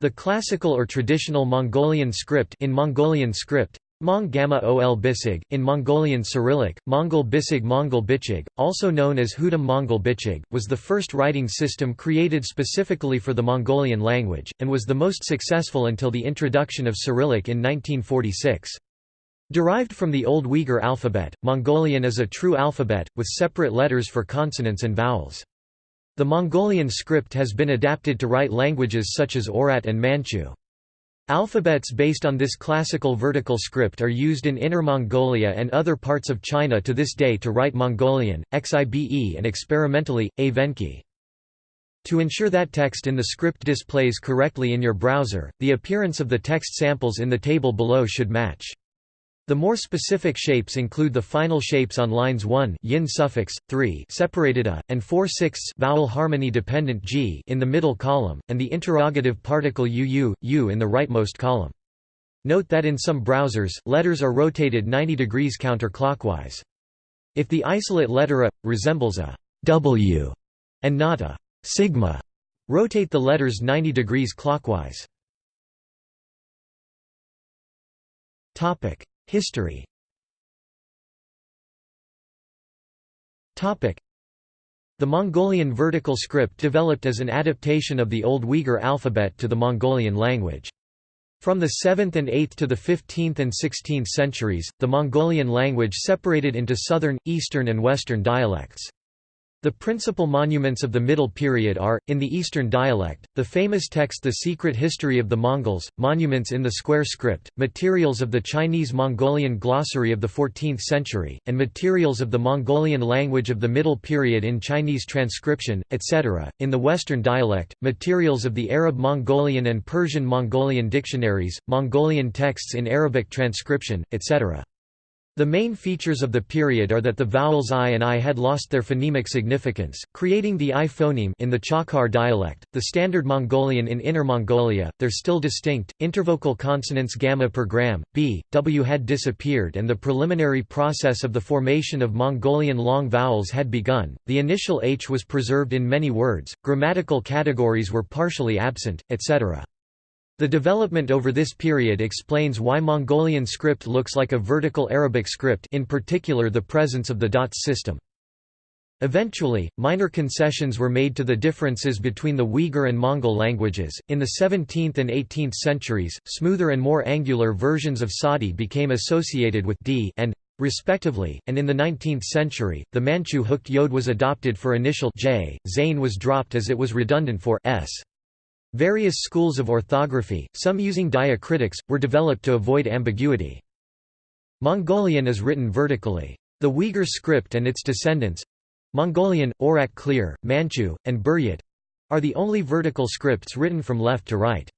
The classical or traditional Mongolian script in Mongolian script Mong Gamma Ol Bisig, in Mongolian Cyrillic, Mongol Bisig Mongol Bichig, also known as Hudum Mongol Bichig, was the first writing system created specifically for the Mongolian language, and was the most successful until the introduction of Cyrillic in 1946. Derived from the Old Uyghur alphabet, Mongolian is a true alphabet, with separate letters for consonants and vowels. The Mongolian script has been adapted to write languages such as Oirat and Manchu. Alphabets based on this classical vertical script are used in Inner Mongolia and other parts of China to this day to write Mongolian, Xibe and experimentally, Evenki. To ensure that text in the script displays correctly in your browser, the appearance of the text samples in the table below should match. The more specific shapes include the final shapes on lines 1 yin suffix, 3 separated a, and 4 sixths vowel harmony dependent g in the middle column, and the interrogative particle uu, u in the rightmost column. Note that in some browsers, letters are rotated 90 degrees counterclockwise. If the isolate letter a resembles a w and not a sigma, rotate the letters 90 degrees clockwise. Topic: History The Mongolian vertical script developed as an adaptation of the Old Uyghur alphabet to the Mongolian language. From the 7th and 8th to the 15th and 16th centuries, the Mongolian language separated into southern, eastern and western dialects. The principal monuments of the Middle Period are, in the Eastern dialect, the famous text The Secret History of the Mongols, monuments in the square script, materials of the Chinese-Mongolian glossary of the 14th century, and materials of the Mongolian language of the Middle Period in Chinese transcription, etc. In the Western dialect, materials of the Arab-Mongolian and Persian-Mongolian dictionaries, Mongolian texts in Arabic transcription, etc. The main features of the period are that the vowels i and i had lost their phonemic significance, creating the i phoneme in the Chakhar dialect, the Standard Mongolian in Inner Mongolia, their still distinct, intervocal consonants gamma per gram, b, w had disappeared and the preliminary process of the formation of Mongolian long vowels had begun, the initial h was preserved in many words, grammatical categories were partially absent, etc. The development over this period explains why Mongolian script looks like a vertical Arabic script in particular the presence of the dots system. Eventually, minor concessions were made to the differences between the Uyghur and Mongol languages. In the 17th and 18th centuries, smoother and more angular versions of Sadi became associated with d and respectively, and in the 19th century, the Manchu hooked yod was adopted for initial j, zain was dropped as it was redundant for s. Various schools of orthography, some using diacritics, were developed to avoid ambiguity. Mongolian is written vertically. The Uyghur script and its descendants—Mongolian, Oirat Clear, Manchu, and Buryat—are the only vertical scripts written from left to right.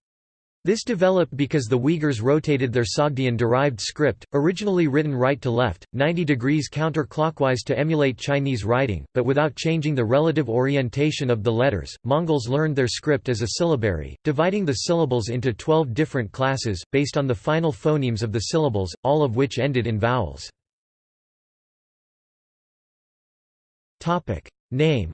This developed because the Uyghurs rotated their Sogdian-derived script, originally written right to left, 90 degrees counterclockwise to emulate Chinese writing, but without changing the relative orientation of the letters. Mongols learned their script as a syllabary, dividing the syllables into 12 different classes, based on the final phonemes of the syllables, all of which ended in vowels. Name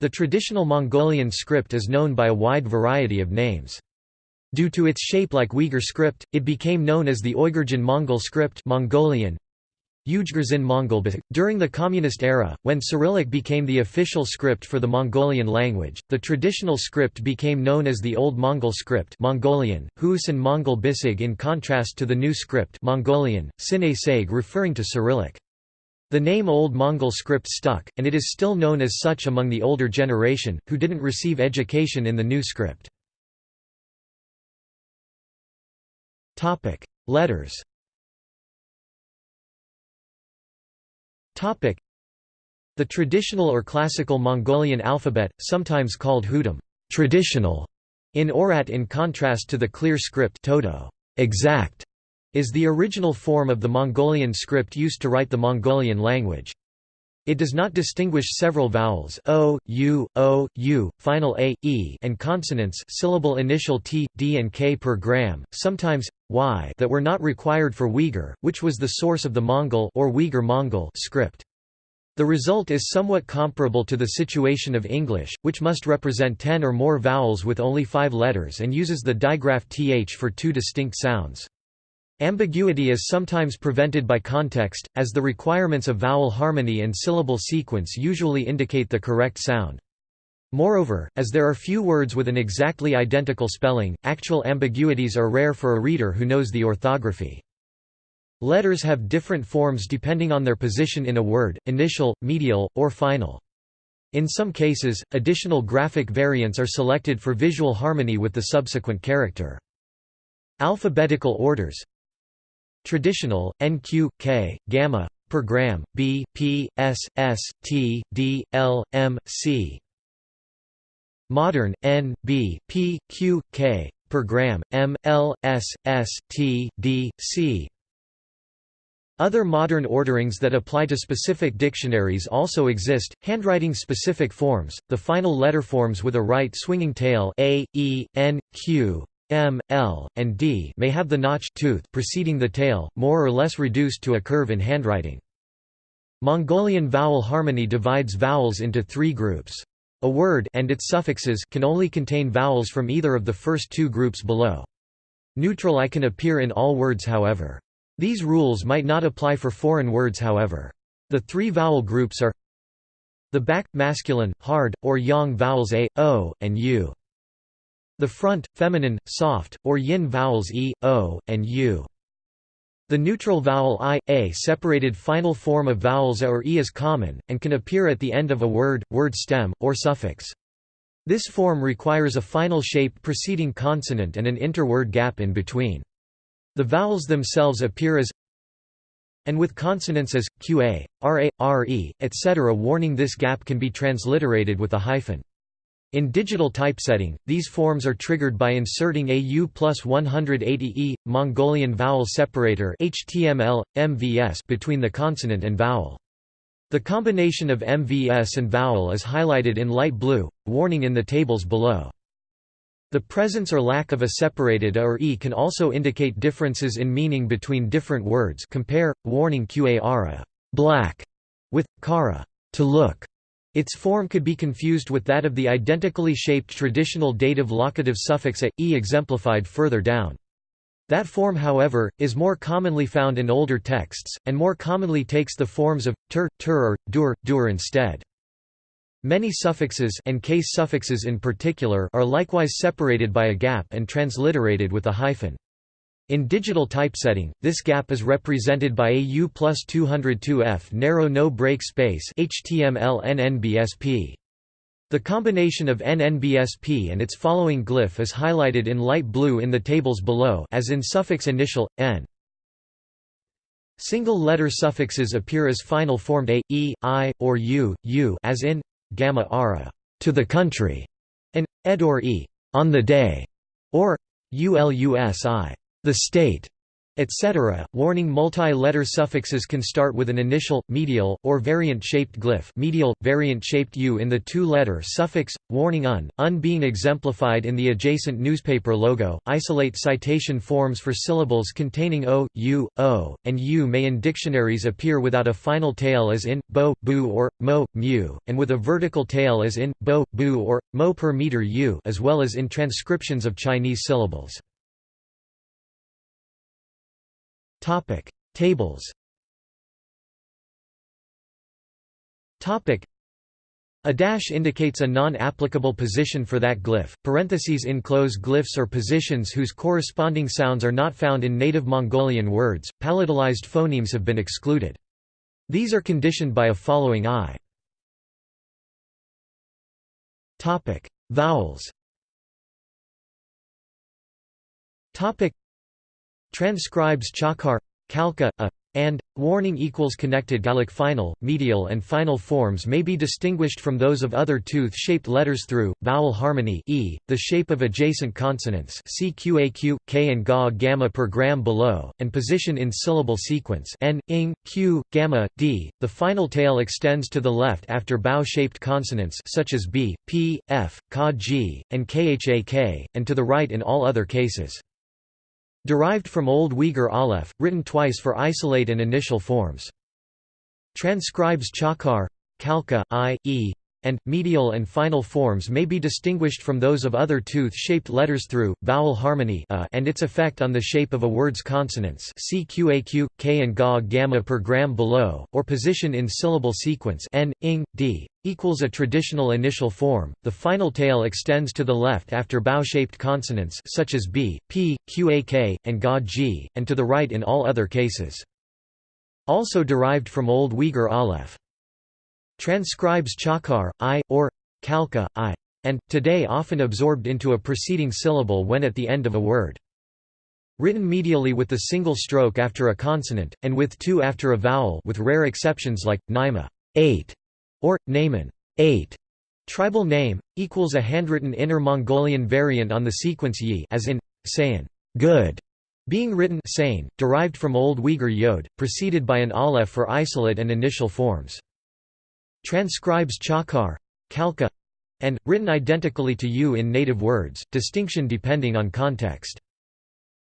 the traditional Mongolian script is known by a wide variety of names. Due to its shape like Uyghur script, it became known as the Oygurjin Mongol script Mongolian. Mongol. During the Communist era, when Cyrillic became the official script for the Mongolian language, the traditional script became known as the Old Mongol script Mongolian, Hus and Mongol Bisig in contrast to the new script Mongolian, Sine referring to Cyrillic. The name Old Mongol script stuck, and it is still known as such among the older generation, who didn't receive education in the new script. Letters The traditional or classical Mongolian alphabet, sometimes called Hudum traditional", in Oirat in contrast to the clear script Toto exact", is the original form of the Mongolian script used to write the Mongolian language. It does not distinguish several vowels o, u, o, u, final a, e, and consonants syllable initial t, d, and k per gram, sometimes y that were not required for Uyghur, which was the source of the Mongol or Uyghur Mongol script. The result is somewhat comparable to the situation of English, which must represent ten or more vowels with only five letters and uses the digraph th for two distinct sounds. Ambiguity is sometimes prevented by context, as the requirements of vowel harmony and syllable sequence usually indicate the correct sound. Moreover, as there are few words with an exactly identical spelling, actual ambiguities are rare for a reader who knows the orthography. Letters have different forms depending on their position in a word, initial, medial, or final. In some cases, additional graphic variants are selected for visual harmony with the subsequent character. Alphabetical orders Traditional, NQ, K, gamma, per gram, B, P, S, S, T, D, L, M, C. Modern, N, B, P, Q, K, per gram, M, L, S, S, T, D, C. Other modern orderings that apply to specific dictionaries also exist, handwriting specific forms, the final letter forms with a right swinging tail A, E, N, Q, M, L, and D may have the notch tooth preceding the tail, more or less reduced to a curve in handwriting. Mongolian vowel harmony divides vowels into three groups. A word and its suffixes can only contain vowels from either of the first two groups below. Neutral I can appear in all words however. These rules might not apply for foreign words however. The three vowel groups are the back, masculine, hard, or yang vowels a, o, and u. The front, feminine, soft, or yin vowels e, o, and u. The neutral vowel i, a separated final form of vowels a or e is common, and can appear at the end of a word, word stem, or suffix. This form requires a final shape preceding consonant and an interword gap in between. The vowels themselves appear as and with consonants as, qa, ra, re, etc. Warning this gap can be transliterated with a hyphen. In digital typesetting, these forms are triggered by inserting a U plus 180E, Mongolian vowel separator HTML, MVS between the consonant and vowel. The combination of MVS and vowel is highlighted in light blue, warning in the tables below. The presence or lack of a separated a or e can also indicate differences in meaning between different words compare, warning qara black", with, kara to look", its form could be confused with that of the identically shaped traditional dative locative suffix a, e exemplified further down. That form however, is more commonly found in older texts, and more commonly takes the forms of, tur, tur or, dur, dur instead. Many suffixes and case suffixes in particular are likewise separated by a gap and transliterated with a hyphen. In digital typesetting, this gap is represented by a U plus 202F narrow no-break space HTML NNBSP. The combination of NNBSP and its following glyph is highlighted in light blue in the tables below as in suffix initial, n. Single-letter suffixes appear as final formed a, e, i, or u, u as in gamma ara to the country, and ed or e on the day, or ulus the state, etc. Warning multi-letter suffixes can start with an initial, medial, or variant-shaped glyph medial, variant-shaped u in the two-letter suffix, warning un, un being exemplified in the adjacent newspaper logo. Isolate citation forms for syllables containing o, u, o, and u may in dictionaries appear without a final tail as in, bo, bu or, mo, mu, and with a vertical tail as in, bo, bu or, mo per meter u as well as in transcriptions of Chinese syllables. Topic: Tables. Topic: a dash indicates a non-applicable position for that glyph. Parentheses enclose glyphs or positions whose corresponding sounds are not found in native Mongolian words. Palatalized phonemes have been excluded. These are conditioned by a following I. Topic: Vowels. Topic: Transcribes chakhar, khalkha, a, and warning equals connected Galik final, medial and final forms may be distinguished from those of other tooth-shaped letters through vowel harmony e, the shape of adjacent consonants cqaq, k and ga gamma per gram below, and position in syllable sequence n, ing, q, gamma, d. The final tail extends to the left after bow-shaped consonants such as b, p, f, ka g, and khak, and to the right in all other cases. Derived from Old Uyghur Aleph, written twice for isolate and initial forms. Transcribes Chakhar, Khalkha, I, E, and medial and final forms may be distinguished from those of other tooth-shaped letters through vowel harmony a and its effect on the shape of a word's consonants CQAQ, K and GA gamma per gram below, or position in syllable sequence n, ing, d, equals a traditional initial form. The final tail extends to the left after bow-shaped consonants such as b, p, qak, and ga g, and to the right in all other cases. Also derived from Old Uyghur aleph transcribes chakhar, i, or khalkha, i, and, today often absorbed into a preceding syllable when at the end of a word. Written medially with the single stroke after a consonant, and with two after a vowel with rare exceptions like, naima 8, or, naiman 8. Tribal name, equals a handwritten Inner Mongolian variant on the sequence yi as in, sayin good, being written sayin, derived from Old Uyghur yod, preceded by an aleph for isolate and initial forms transcribes Chakhar, Khalkha, and, written identically to U in native words, distinction depending on context.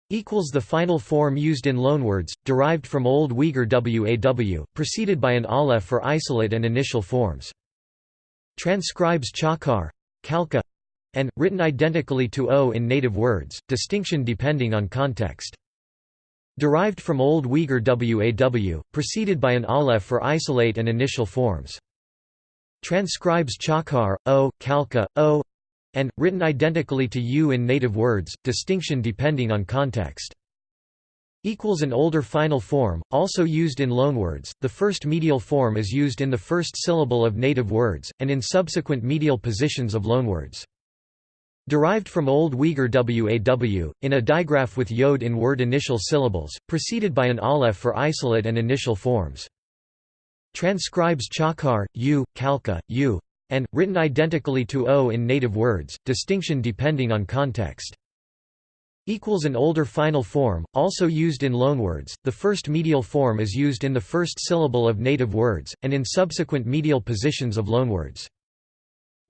Equals the final form used in loanwords, derived from Old Uyghur Waw, preceded by an aleph for isolate and initial forms. Transcribes Chakhar, Khalkha, and, written identically to O in native words, distinction depending on context. Derived from Old Uyghur Waw, preceded by an aleph for isolate and initial forms transcribes Chakhar, O, Khalkha, O, and, written identically to U in native words, distinction depending on context. Equals an older final form, also used in loanwords, the first medial form is used in the first syllable of native words, and in subsequent medial positions of loanwords. Derived from Old Uyghur Waw, in a digraph with yod in word initial syllables, preceded by an aleph for isolate and initial forms. Transcribes Chakhar, U, Khalkha, U, and, written identically to O in native words, distinction depending on context. Equals an older final form, also used in loanwords, the first medial form is used in the first syllable of native words, and in subsequent medial positions of loanwords.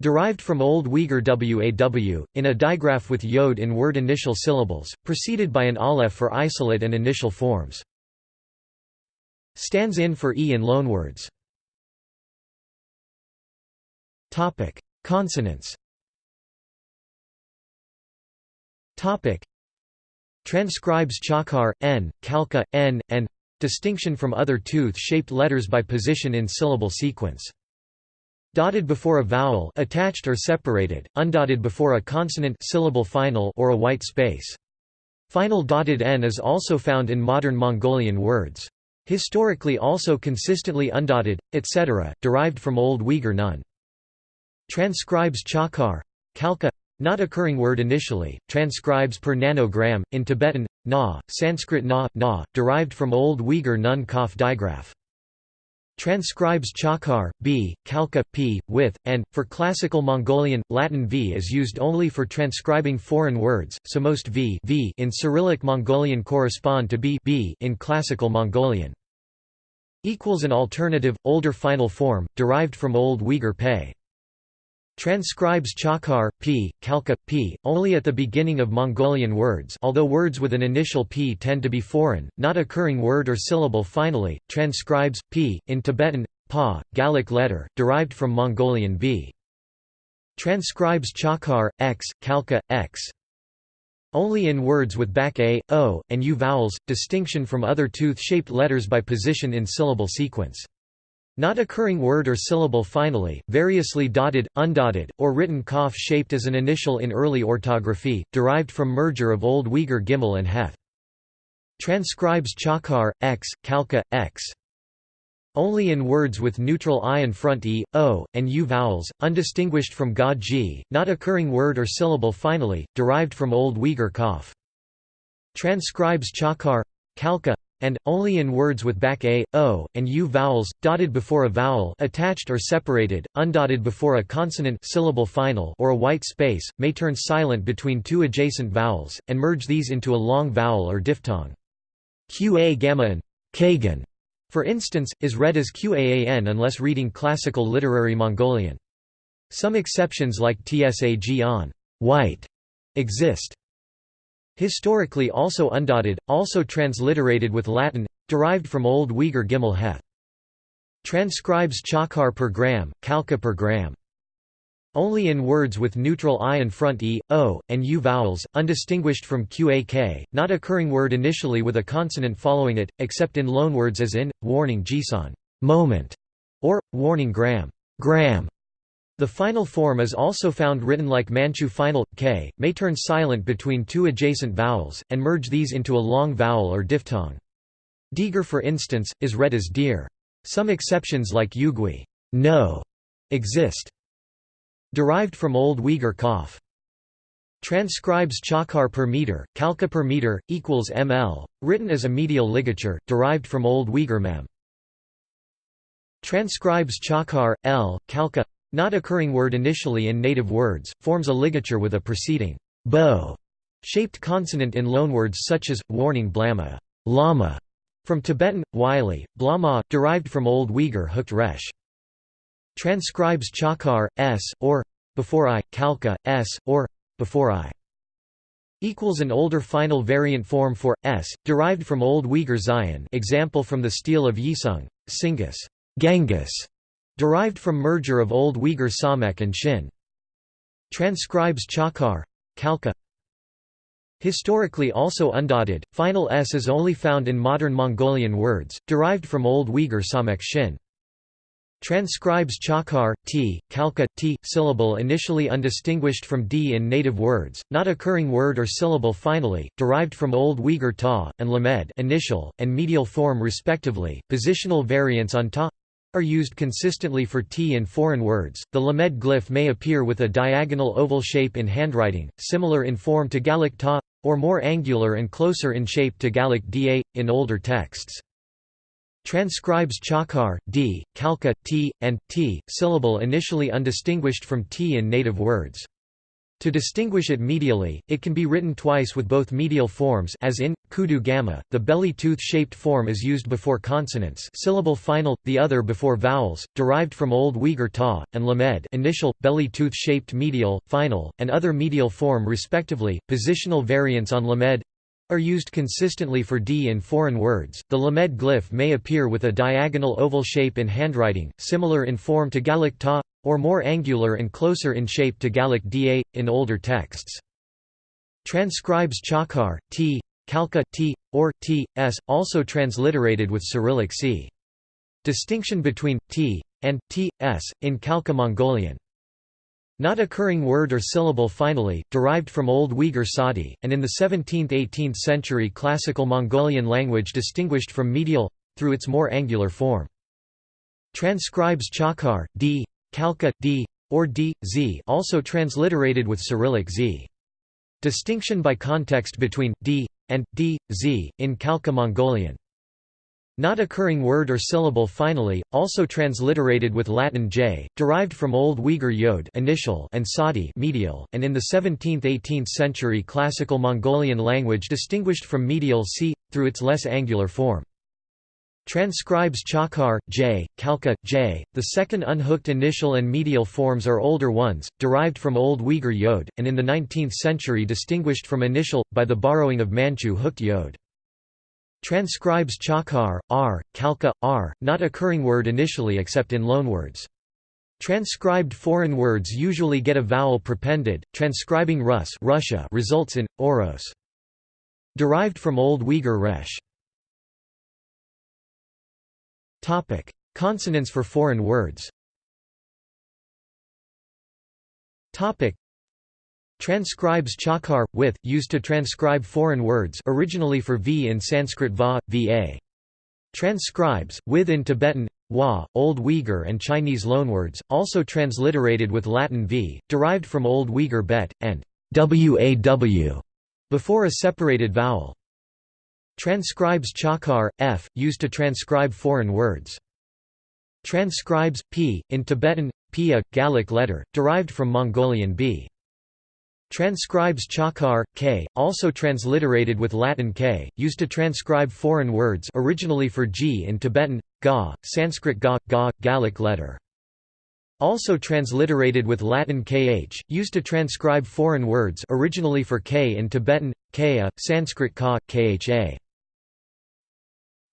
Derived from Old Uyghur Waw, in a digraph with yod in word initial syllables, preceded by an aleph for isolate and initial forms. Stands in for e in loanwords. Topic: Consonants. Topic: Transcribes chakhar, n, khalkha, n, and distinction from other tooth-shaped letters by position in syllable sequence. Dotted before a vowel attached or separated, undotted before a consonant syllable final or a white space. Final dotted n is also found in modern Mongolian words. Historically also consistently undotted, etc., derived from Old Uyghur Nun. Transcribes Chakhar, Khalkha, not occurring word initially, transcribes per nanogram, in Tibetan, na, Sanskrit na, na, derived from Old Uyghur Nun Kaf digraph. Transcribes Chakhar, b, Khalkha, p, with, and, for Classical Mongolian, Latin v is used only for transcribing foreign words, so most v, v in Cyrillic Mongolian correspond to b, b in Classical Mongolian. Equals an alternative, older final form, derived from Old Uyghur Pei. Transcribes Chakhar, p, Khalkha, p, only at the beginning of Mongolian words although words with an initial p tend to be foreign, not occurring word or syllable finally, transcribes, p, in Tibetan, pa, Galik letter, derived from Mongolian b. Transcribes Chakhar, x, Khalkha, x. Only in words with back a, o, and u vowels, distinction from other tooth-shaped letters by position in syllable sequence. Not occurring word or syllable finally, variously dotted, undotted, or written cough shaped as an initial in early orthography, derived from merger of Old Uyghur Gimel and Heth. Transcribes Chakhar, x, Khalkha, x. Only in words with neutral i and front e, o, and u vowels, undistinguished from ga g, not occurring word or syllable finally, derived from Old Uyghur cough. Transcribes Chakhar, Khalkha, and, only in words with back a, o, and u vowels, dotted before a vowel attached or separated, undotted before a consonant syllable final or a white space, may turn silent between two adjacent vowels, and merge these into a long vowel or diphthong. Qa gamma and kagan, for instance, is read as Qaan unless reading classical literary Mongolian. Some exceptions like tsag on white exist. Historically also undotted, also transliterated with Latin, derived from Old Uyghur Gimel Heth. Transcribes chakhar per gram, khalkha per gram. Only in words with neutral i and front e, o, and u vowels, undistinguished from q-a-k, not occurring word initially with a consonant following it, except in loanwords as in, warning jisan moment", or, warning gram, gram. The final form is also found written like Manchu final, k, may turn silent between two adjacent vowels, and merge these into a long vowel or diphthong. Deegar for instance, is read as deer. Some exceptions like yugui no, exist. Derived from Old Uyghur Kaf. Transcribes chakhar per meter, khalkha per meter, equals ml, written as a medial ligature, derived from Old Uyghur mem. Transcribes chakhar, l, khalkha, not occurring word initially in native words, forms a ligature with a preceding bo shaped consonant in loanwords such as, warning blama, lama, from Tibetan, Wylie, blama, derived from Old Uyghur hooked resh. Transcribes chakhar, s, or before i, khalkha, s, or before i equals an older final variant form for s, derived from Old Uyghur Zion example from the stele of Yisung, Singus, Genghis, derived from merger of Old Uyghur Samek and Shin. Transcribes chakhar, khalkha Historically also undotted, final s is only found in modern Mongolian words, derived from Old Uyghur Samek Shin. Transcribes chakhar, t, khalkha, t, syllable initially undistinguished from d in native words, not occurring word or syllable finally, derived from Old Uyghur ta, and lamed initial, and medial form respectively, positional variants on ta are used consistently for t in foreign words. The lamed glyph may appear with a diagonal oval shape in handwriting, similar in form to Galik ta, or more angular and closer in shape to Galik da, in older texts. Transcribes chakhar, d, khalkha, t, and t, syllable initially undistinguished from t in native words. To distinguish it medially, it can be written twice with both medial forms as in, kudu gamma, the belly tooth-shaped form is used before consonants syllable final, the other before vowels, derived from Old Uyghur ta, and lamed initial, belly tooth-shaped medial, final, and other medial form respectively, positional variants on lamed are used consistently for d in foreign words. The Lamed glyph may appear with a diagonal oval shape in handwriting, similar in form to Galik ta, or more angular and closer in shape to Galik da, in older texts. Transcribes chakhar, t, khalkha t, or t, s, also transliterated with Cyrillic c. Distinction between t and t, s, in Khalkha Mongolian. Not occurring word or syllable finally, derived from Old Uyghur Sadi, and in the 17th–18th century classical Mongolian language distinguished from medial, through its more angular form. Transcribes chakhar, d, khalkha, d, or d, z also transliterated with Cyrillic z. Distinction by context between d and d, z, in Khalkha Mongolian. Not occurring word or syllable finally, also transliterated with Latin j, derived from Old Uyghur yod initial and sadi medial, and in the 17th–18th century classical Mongolian language distinguished from medial c, through its less angular form. Transcribes chakhar, j, khalkha, j. The second unhooked initial and medial forms are older ones, derived from Old Uyghur yod, and in the 19th century distinguished from initial, by the borrowing of Manchu hooked yod. Transcribes chakhar, r, khalkha, r, not occurring word initially except in loanwords. Transcribed foreign words usually get a vowel prepended, transcribing Rus Russia results in, oros. Derived from Old Uyghur resh. Consonants for foreign words Topic: Transcribes chakhar, with, used to transcribe foreign words originally for v in Sanskrit va, va. Transcribes, with in Tibetan, wa, Old Uyghur and Chinese loanwords, also transliterated with Latin v, derived from Old Uyghur bet, and waw, before a separated vowel. Transcribes chakhar, f, used to transcribe foreign words. Transcribes, p, in Tibetan, pia, Galik letter, derived from Mongolian b. Transcribes chakhar, k, also transliterated with Latin k, used to transcribe foreign words originally for g in Tibetan, ga, Sanskrit ga, ga, Galik letter. Also transliterated with Latin kh, used to transcribe foreign words originally for k in Tibetan, kaya, Sanskrit ka, kha.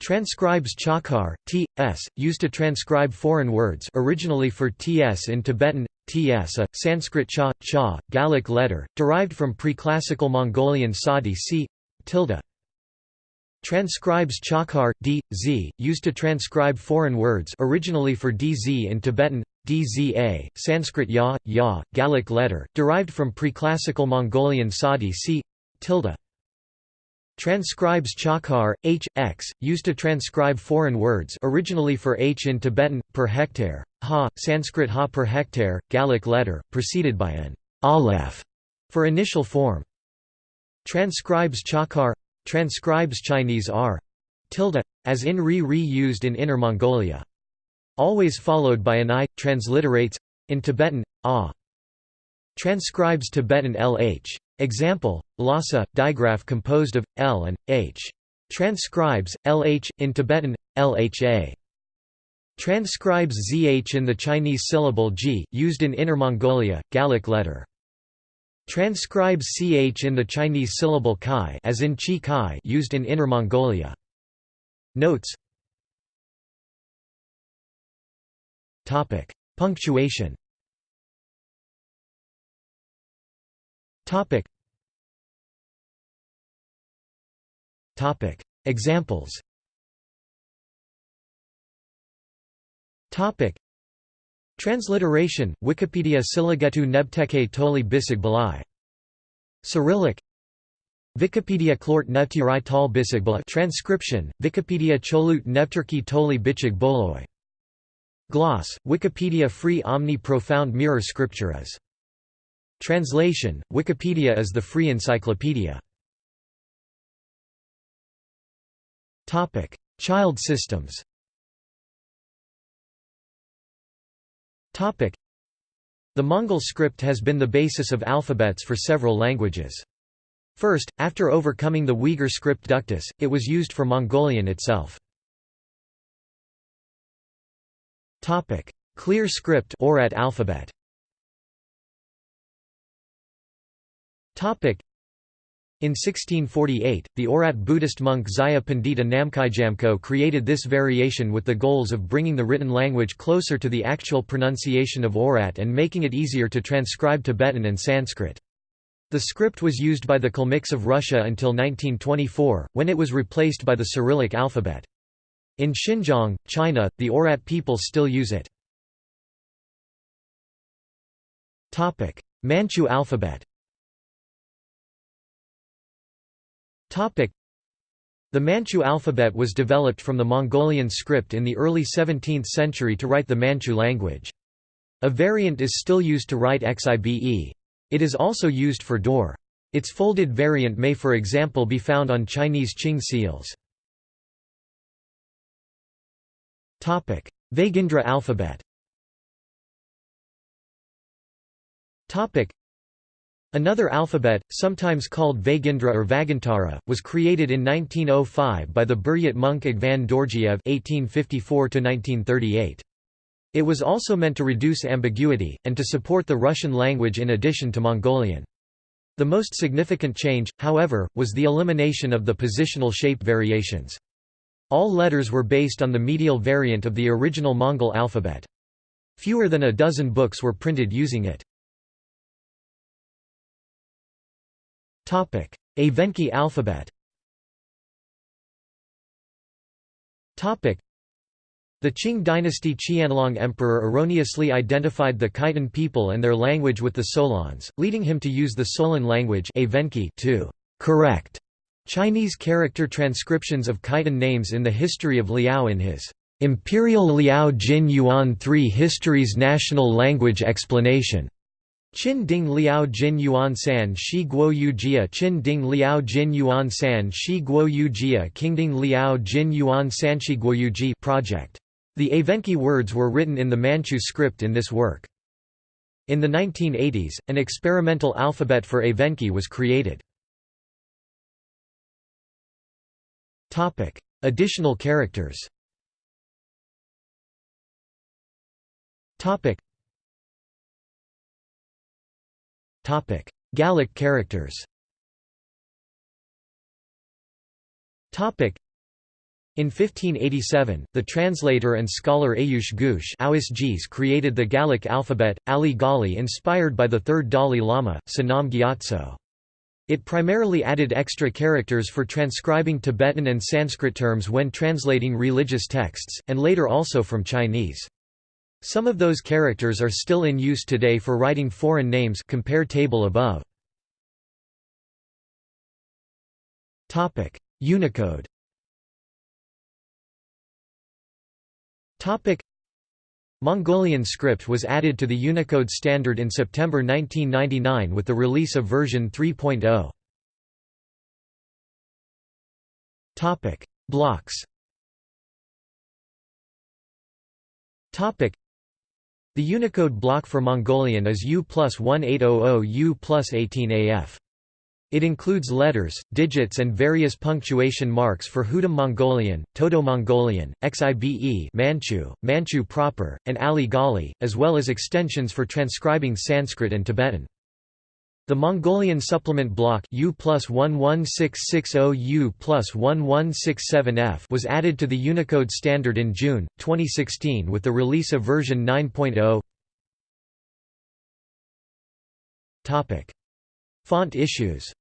Transcribes Chakhar, T.S., used to transcribe foreign words originally for T.S. in Tibetan, T.S. a, Sanskrit cha, cha, Galik letter, derived from pre-classical Mongolian Sadi c. tilde. Transcribes Chakhar, D, Z, used to transcribe foreign words originally for DZ in Tibetan, DZA, Sanskrit ya, ya, Galik letter, derived from pre-classical Mongolian Sadi c. tilde. Transcribes Chakhar, H, X, used to transcribe foreign words originally for H in Tibetan, per hectare, Ha, Sanskrit Ha per hectare, Gallic letter, preceded by an Aleph for initial form. Transcribes Chakhar Transcribes Chinese R tilde, as in Ri Ri used in Inner Mongolia. Always followed by an I, transliterates, in Tibetan, A. Transcribes Tibetan LH. Example, Lhasa, digraph composed of, L and, H. Transcribes, LH, in Tibetan, LHA. Transcribes ZH in the Chinese syllable G, used in Inner Mongolia, Galik letter. Transcribes CH in the Chinese syllable Kai as in Chi Kai used in Inner Mongolia. Notes Punctuation Topic. Topic. Examples. Topic. Transliteration, Wikipedia Siligetu nebteke toli bisig balai. Cyrillic Wikipedia Klort Nevtirai tal bisig Balai Transcription, Wikipedia Cholut Nevturki toli bichig boloi. Gloss, Wikipedia Free Omni Profound Mirror Scripturas Translation, Wikipedia is the free encyclopedia. Child systems The Mongol script has been the basis of alphabets for several languages. First, after overcoming the Uyghur script ductus, it was used for Mongolian itself. Clear script Oirat alphabet Topic: in 1648, the Oirat Buddhist monk Zaya Pandita Namkhaijamko created this variation with the goals of bringing the written language closer to the actual pronunciation of Oirat and making it easier to transcribe Tibetan and Sanskrit. The script was used by the Kalmyks of Russia until 1924, when it was replaced by the Cyrillic alphabet. In Xinjiang, China, the Oirat people still use it. Manchu alphabet The Manchu alphabet was developed from the Mongolian script in the early 17th century to write the Manchu language. A variant is still used to write xibe. It is also used for door. Its folded variant may for example be found on Chinese Qing seals. Vaigindra alphabet Another alphabet, sometimes called Vaigindra or Vagantara, was created in 1905 by the Buryat monk Agvan Dorjiev (1854–1938). It was also meant to reduce ambiguity and to support the Russian language in addition to Mongolian. The most significant change, however, was the elimination of the positional shape variations. All letters were based on the medial variant of the original Mongol alphabet. Fewer than a dozen books were printed using it. Evenki alphabet the Qing dynasty Qianlong emperor erroneously identified the Khitan people and their language with the Solons, leading him to use the Solon language to correct Chinese character transcriptions of Khitan names in the history of Liao in his Imperial Liao Jin Yuan 3 Histories National Language Explanation. Qin Ding Liao Jin Yuan San Shi Guo Yu Jia Qin Ding Liao Jin Yuan San Shi Guo Yu Jia Qingding Liao Jin Yuan San Shi Guo Yu Ji project. The Evenki words were written in the Manchu script in this work. In the 1980s, an experimental alphabet for Evenki was created. Additional characters Topic. Topic: Galik characters Topic. In 1587, the translator and scholar Ayush Ghosh created the Galik alphabet, Ali Gali inspired by the third Dalai Lama, Sonam Gyatso. It primarily added extra characters for transcribing Tibetan and Sanskrit terms when translating religious texts, and later also from Chinese. Some of those characters are still in use today for writing foreign names compare table above. Unicode Mongolian script was added to the Unicode standard in September 1999 with the release of version 3.0. Topic: Blocks. Topic: The Unicode block for Mongolian is U plus 1800 U plus 18AF. It includes letters, digits and various punctuation marks for Hudum Mongolian, Toto Mongolian, Xibe Manchu, Manchu proper, and Ali Gali, as well as extensions for transcribing Sanskrit and Tibetan. The Mongolian supplement block U plus 11660 U plus 1167F was added to the Unicode standard in June, 2016 with the release of version 9.0 Font issues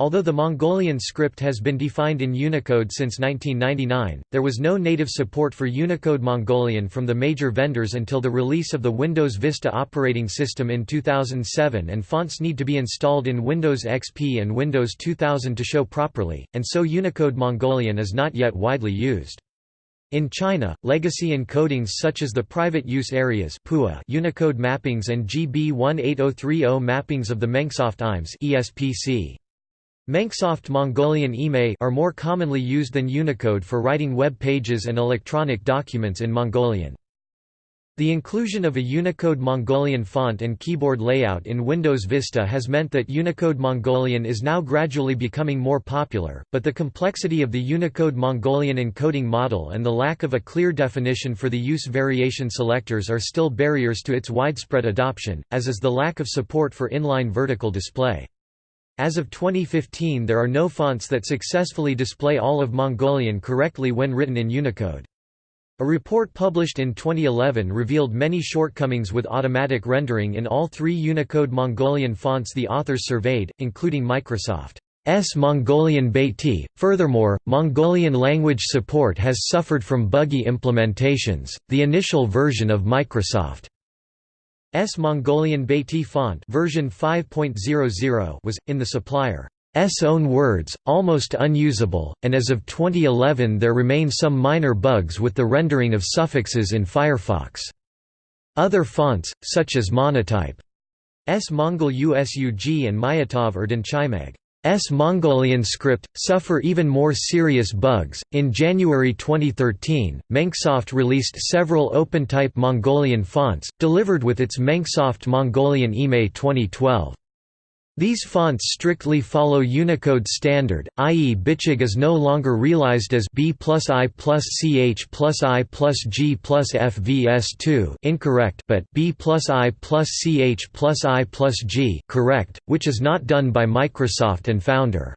Although the Mongolian script has been defined in Unicode since 1999, there was no native support for Unicode Mongolian from the major vendors until the release of the Windows Vista operating system in 2007 and fonts need to be installed in Windows XP and Windows 2000 to show properly, and so Unicode Mongolian is not yet widely used. In China, legacy encodings such as the private use areas Unicode mappings and GB 18030 mappings of the Mengsoft IMES ESPC. Mengsoft Mongolian IME are more commonly used than Unicode for writing web pages and electronic documents in Mongolian. The inclusion of a Unicode Mongolian font and keyboard layout in Windows Vista has meant that Unicode Mongolian is now gradually becoming more popular, but the complexity of the Unicode Mongolian encoding model and the lack of a clear definition for the use variation selectors are still barriers to its widespread adoption, as is the lack of support for inline vertical display. As of 2015 there are no fonts that successfully display all of Mongolian correctly when written in Unicode. A report published in 2011 revealed many shortcomings with automatic rendering in all three Unicode Mongolian fonts the authors surveyed, including Microsoft's Mongolian Baiti. Furthermore, Mongolian language support has suffered from buggy implementations. The initial version of Microsoft's Mongolian Baiti font version 5.00 was in the supplier S own words, almost unusable, and as of 2011 there remain some minor bugs with the rendering of suffixes in Firefox. Other fonts, such as Monotype S Mongol USUG and Myatov Erdenchimag S Mongolian script, suffer even more serious bugs. In January 2013, Mengsoft released several OpenType Mongolian fonts, delivered with its Mengsoft Mongolian IME 2012. These fonts strictly follow Unicode standard, i.e. Bichig is no longer realized as B plus I plus CH plus I plus G plus FVS2 incorrect but B plus I plus CH plus I plus G correct, which is not done by Microsoft and founder.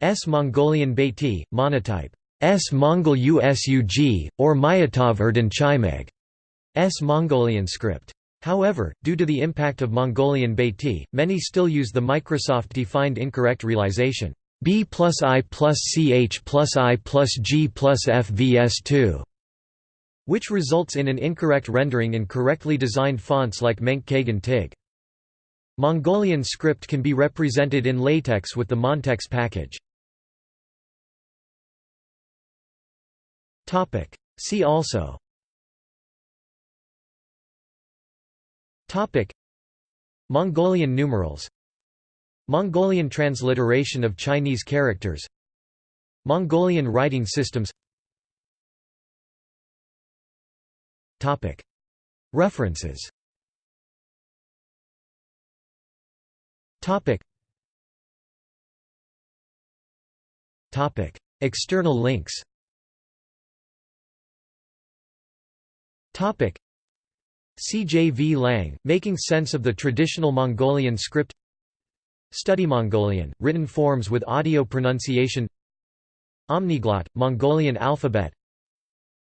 S Mongolian Baiti, monotype. S Mongol USUG, or Myatov Erdenchimeg. S Mongolian script. However, due to the impact of Mongolian Baiti, many still use the Microsoft-defined incorrect realization B plus I plus CH plus I plus G plus FVS2, which results in an incorrect rendering in correctly designed fonts like Menk Kagan Tig. Mongolian script can be represented in LaTeX with the Montex package. See also Topic. Mongolian numerals. Mongolian transliteration of Chinese characters. Mongolian writing systems. Topic. References. Topic. Topic. External links. Topic C. J. V. Lang, Making Sense of the Traditional Mongolian Script Study Mongolian, written forms with audio pronunciation Omniglot, Mongolian alphabet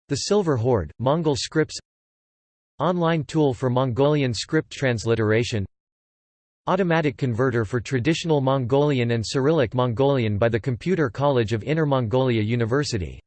The Silver Horde, Mongol scripts Online tool for Mongolian script transliteration Automatic converter for traditional Mongolian and Cyrillic Mongolian by the Computer College of Inner Mongolia University